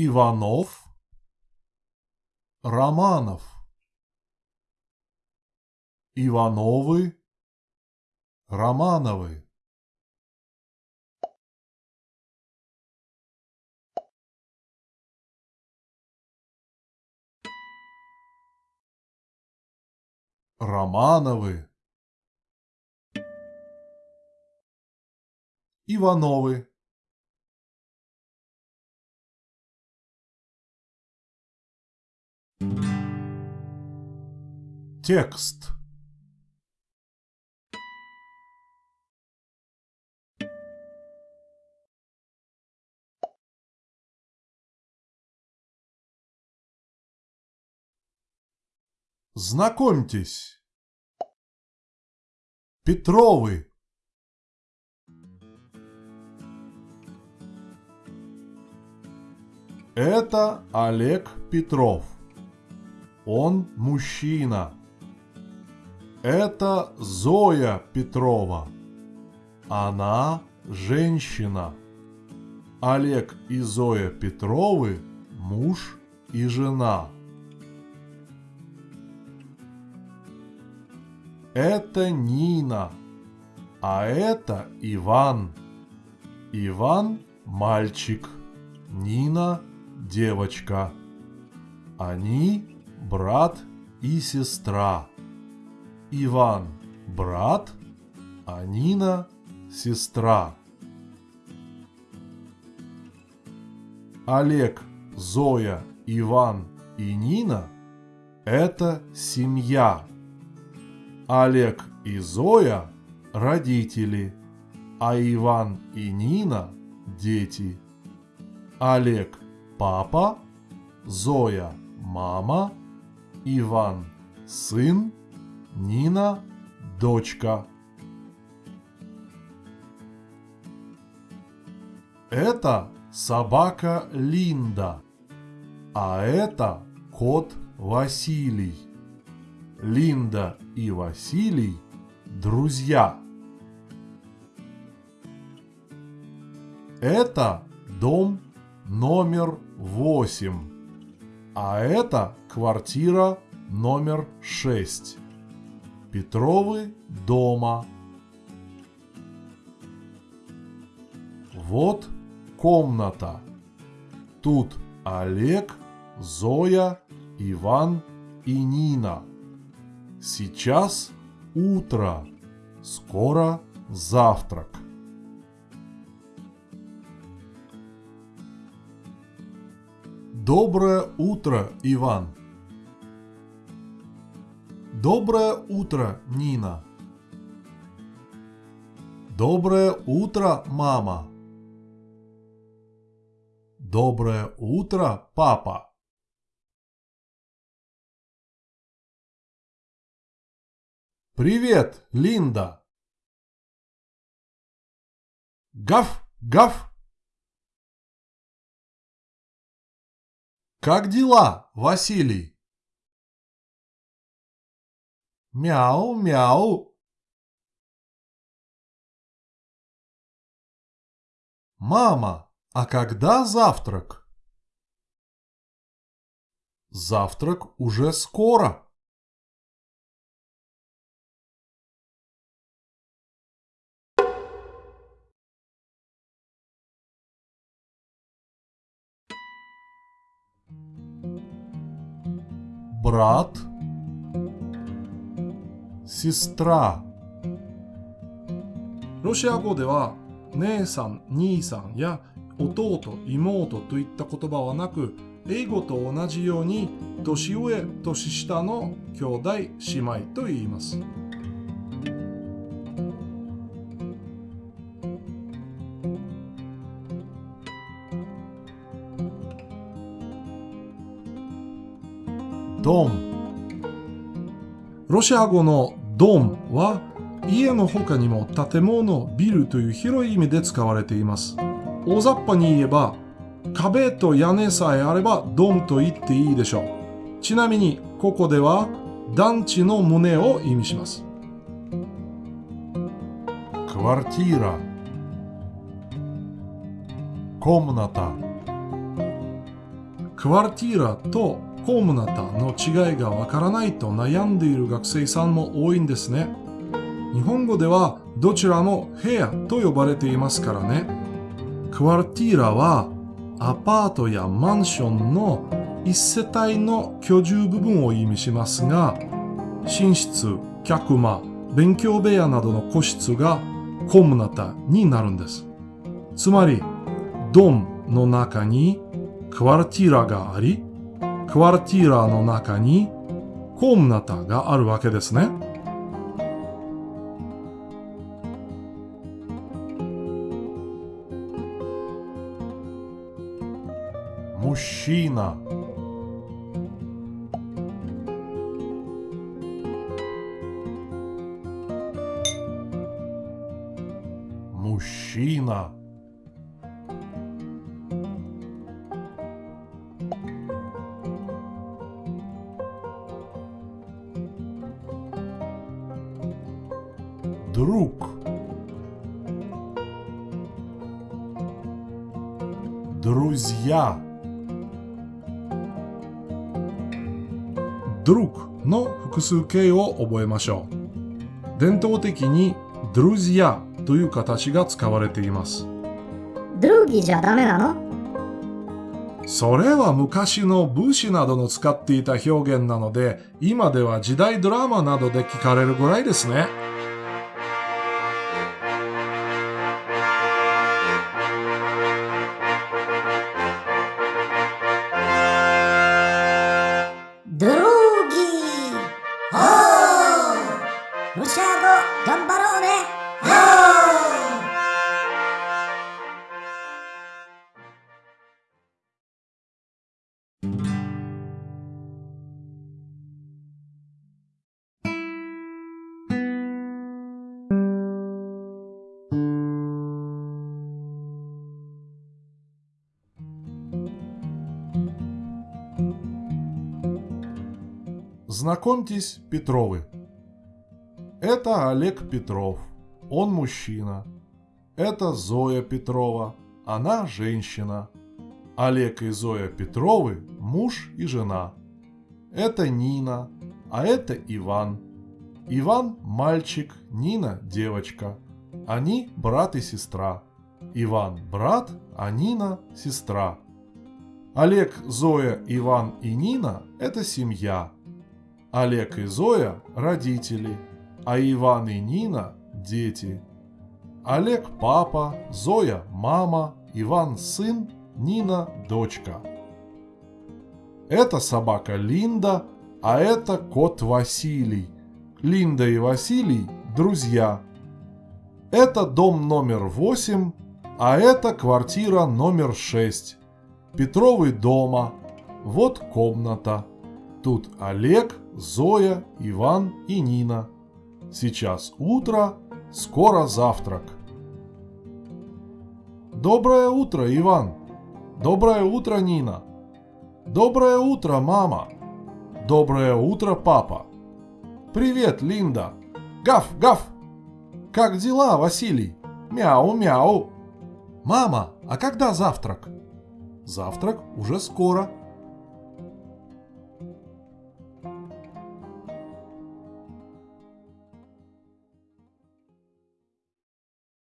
Иванов, Романов, Ивановы, Романовы. Романовы, Ивановы. Текст Знакомьтесь. Петровы. Это Олег Петров. Он мужчина. Это Зоя Петрова. Она женщина. Олег и Зоя Петровы – муж и жена. Это Нина, а это Иван. Иван – мальчик, Нина – девочка. Они – брат и сестра. Иван – брат, а Нина – сестра. Олег, Зоя, Иван и Нина – это семья. Олег и Зоя – родители, а Иван и Нина – дети. Олег – папа, Зоя – мама, Иван – сын, Нина – дочка. Это собака Линда, а это кот Василий. Линда и Василий – друзья. Это дом номер восемь, а это квартира номер шесть. Петровы дома. Вот комната. Тут Олег, Зоя, Иван и Нина. Сейчас утро, скоро завтрак. Доброе утро, Иван. Доброе утро, Нина. Доброе утро, мама. Доброе утро, папа. Привет, Линда. Гав, гав. Как дела, Василий? Мяу, мяу. Мама, а когда завтрак? Завтрак уже скоро. брат, сестра. ロシア語では姉さん、兄さんや弟、妹といった言葉はなく英語と同じように年上、年下の兄弟、姉妹と言います。ドンロシア語の ドンは家の他にも建物、ビルという広い意味で使われています。大雑把に言えば壁と屋根さえあればドンと言っていいでしょう。ちなみにここでは団地の棟を意味します。Квартира Комната квартира то コムナタの違いがわからないと悩んでいる学生さんも多いんですね。日本語ではどちらも部屋と呼ばれていますからね。クワルティーラはアパートやマンションの一世帯の居住部分を意味しますが、寝室、客間、勉強部屋などの個室がコムナタになるんです。つまり、ドンの中にクワルティーラがあり、クワルティーラの中にコムナタがあるわけですね。Мужчина. Мужчина. Друг. Друзья. друг の複数形を覚えましょう。伝統的に друзья という形が使われています。ドゥーギじゃダメなのそれは昔の武士などの使っていた表現なので、今では時代ドラマなどで聞かれるぐらいですね。 Знакомьтесь, Петровы. Это Олег Петров. Он мужчина. Это Зоя Петрова. Она женщина. Олег и Зоя Петровы – муж и жена. Это Нина, а это Иван. Иван – мальчик, Нина – девочка. Они брат и сестра. Иван – брат, а Нина – сестра. Олег, Зоя, Иван и Нина – это семья – Олег и Зоя – родители, а Иван и Нина – дети. Олег – папа, Зоя – мама, Иван – сын, Нина – дочка. Это собака Линда, а это кот Василий. Линда и Василий – друзья. Это дом номер 8, а это квартира номер 6. Петровый дома. Вот комната. Тут Олег, Зоя, Иван и Нина. Сейчас утро, скоро завтрак. Доброе утро, Иван. Доброе утро, Нина. Доброе утро, мама. Доброе утро, папа. Привет, Линда. Гав, гав. Как дела, Василий? Мяу-мяу. Мама, а когда завтрак? Завтрак уже скоро.